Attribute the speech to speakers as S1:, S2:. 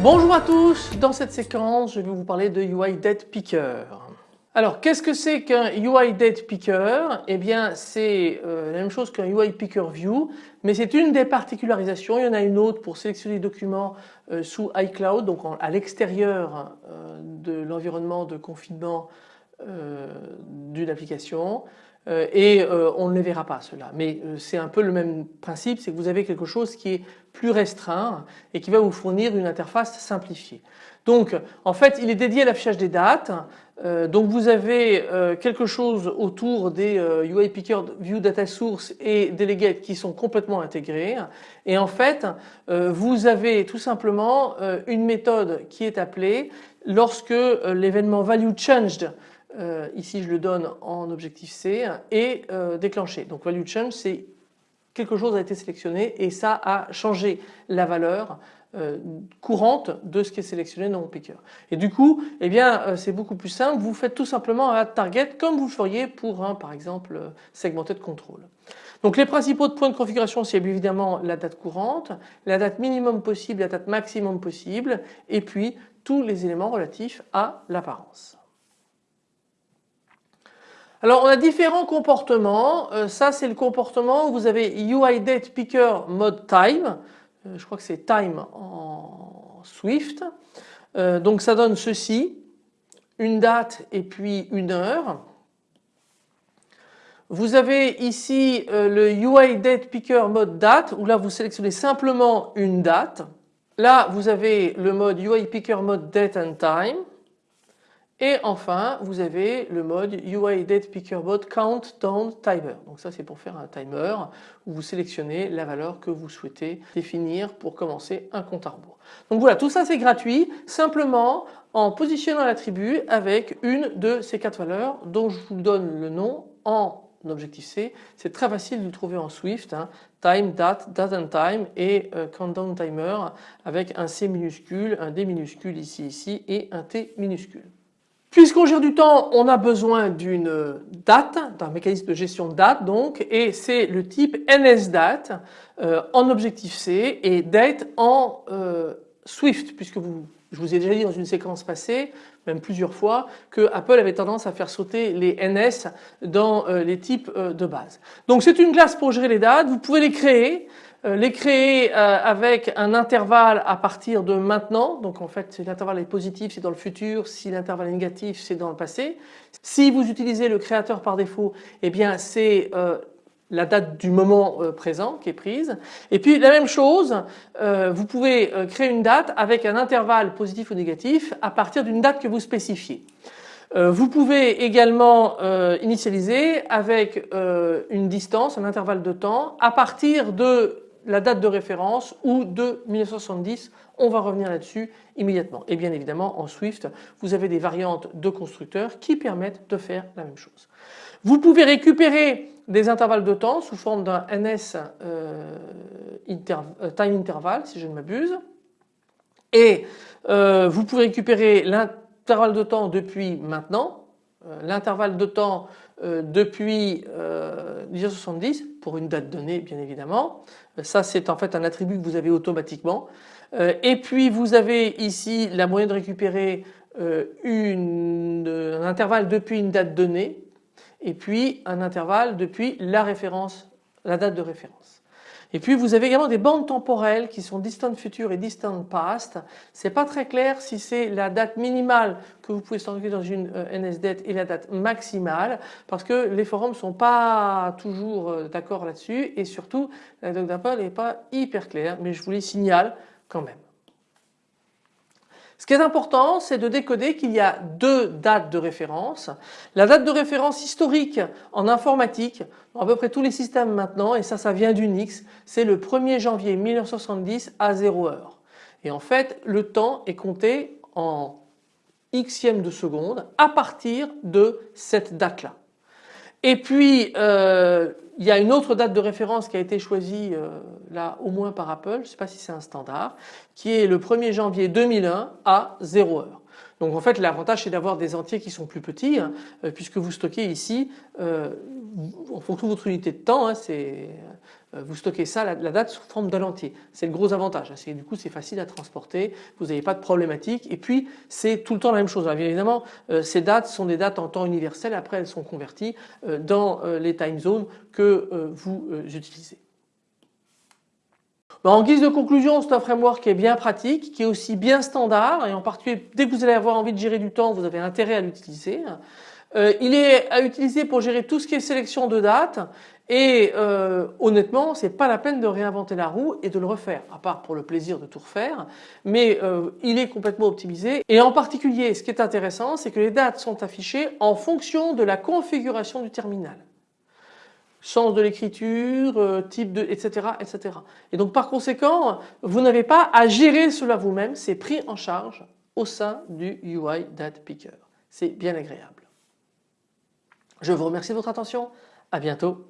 S1: Bonjour à tous, dans cette séquence je vais vous parler de UI Date Picker. Alors qu'est-ce que c'est qu'un UI Date Picker? Eh bien c'est euh, la même chose qu'un UI Picker View mais c'est une des particularisations. Il y en a une autre pour sélectionner les documents euh, sous iCloud donc à l'extérieur euh, de l'environnement de confinement d'une application et on ne les verra pas cela. Mais c'est un peu le même principe, c'est que vous avez quelque chose qui est plus restreint et qui va vous fournir une interface simplifiée. Donc en fait il est dédié à l'affichage des dates. Euh, donc vous avez euh, quelque chose autour des euh, UI Picker View Data Source et Delegate qui sont complètement intégrés et en fait vous avez tout simplement une méthode qui est appelée lorsque l'événement value changed ici je le donne en objectif C est déclenché. Donc value change c'est quelque chose a été sélectionné et ça a changé la valeur euh, courante de ce qui est sélectionné dans mon picker. Et du coup, eh bien, euh, c'est beaucoup plus simple. Vous faites tout simplement un target comme vous le feriez pour un, par exemple, euh, segmenté de contrôle. Donc les principaux points de configuration, c'est évidemment la date courante, la date minimum possible, la date maximum possible, et puis tous les éléments relatifs à l'apparence. Alors on a différents comportements, euh, ça c'est le comportement où vous avez UI date picker mode time, euh, je crois que c'est time en Swift, euh, donc ça donne ceci, une date et puis une heure. Vous avez ici le UI date picker mode date où là vous sélectionnez simplement une date. Là vous avez le mode UI picker mode date and time. Et enfin, vous avez le mode UI Date Picker Mode Countdown Timer. Donc ça c'est pour faire un timer où vous sélectionnez la valeur que vous souhaitez définir pour commencer un compte à rebours. Donc voilà, tout ça c'est gratuit, simplement en positionnant l'attribut avec une de ces quatre valeurs dont je vous donne le nom en objectif C. C'est très facile de le trouver en Swift, hein. time, date, date and time et euh, countdown timer avec un C minuscule, un D minuscule ici, ici et un T minuscule. Puisqu'on gère du temps, on a besoin d'une date, d'un mécanisme de gestion de date donc, et c'est le type NSDate euh, en objectif C et date en euh, Swift, puisque je vous ai déjà dit dans une séquence passée, même plusieurs fois, que Apple avait tendance à faire sauter les NS dans euh, les types de base. Donc c'est une classe pour gérer les dates, vous pouvez les créer, les créer euh, avec un intervalle à partir de maintenant, donc en fait si l'intervalle est positif c'est dans le futur, si l'intervalle est négatif c'est dans le passé. Si vous utilisez le créateur par défaut, eh bien c'est euh, la date du moment présent qui est prise. Et puis la même chose, vous pouvez créer une date avec un intervalle positif ou négatif à partir d'une date que vous spécifiez. Vous pouvez également initialiser avec une distance, un intervalle de temps à partir de la date de référence ou de 1970. On va revenir là-dessus immédiatement. Et bien évidemment en Swift vous avez des variantes de constructeurs qui permettent de faire la même chose. Vous pouvez récupérer des intervalles de temps sous forme d'un NS euh, euh, time interval si je ne m'abuse et euh, vous pouvez récupérer l'intervalle de temps depuis maintenant, l'intervalle de temps depuis 1970 pour une date donnée bien évidemment ça c'est en fait un attribut que vous avez automatiquement. Euh, et puis vous avez ici la moyenne de récupérer euh, un intervalle depuis une date donnée et puis un intervalle depuis la référence, la date de référence. Et puis vous avez également des bandes temporelles qui sont distant future et distant past. C'est pas très clair si c'est la date minimale que vous pouvez stocker dans une euh, NSDate et la date maximale parce que les forums sont pas toujours euh, d'accord là-dessus et surtout la doc d'Apple n'est pas hyper claire mais je vous les signale quand même. Ce qui est important, c'est de décoder qu'il y a deux dates de référence. La date de référence historique en informatique, dans à peu près tous les systèmes maintenant, et ça, ça vient d'Unix, c'est le 1er janvier 1970 à 0 heure. Et en fait, le temps est compté en xième de seconde à partir de cette date-là. Et puis euh, il y a une autre date de référence qui a été choisie euh, là au moins par Apple, je ne sais pas si c'est un standard, qui est le 1er janvier 2001 à 0 heure. Donc en fait l'avantage c'est d'avoir des entiers qui sont plus petits hein, euh, puisque vous stockez ici euh, en fonction votre unité de temps, hein, c'est euh, vous stockez ça, la, date sous forme d'un entier. C'est le gros avantage. Hein, du coup c'est facile à transporter, vous n'avez pas de problématique et puis c'est tout le temps la même chose. bien évidemment ces dates sont des dates en temps universel, après elles sont converties dans les time zones que vous utilisez. Bah, en guise de conclusion, c'est un framework qui est bien pratique, qui est aussi bien standard et en particulier dès que vous allez avoir envie de gérer du temps, vous avez intérêt à l'utiliser. Euh, il est à utiliser pour gérer tout ce qui est sélection de dates et euh, honnêtement c'est pas la peine de réinventer la roue et de le refaire à part pour le plaisir de tout refaire mais euh, il est complètement optimisé et en particulier ce qui est intéressant c'est que les dates sont affichées en fonction de la configuration du terminal sens de l'écriture, euh, type de, etc., etc. Et donc par conséquent, vous n'avez pas à gérer cela vous-même, c'est pris en charge au sein du UI Date Picker. C'est bien agréable. Je vous remercie de votre attention, à bientôt.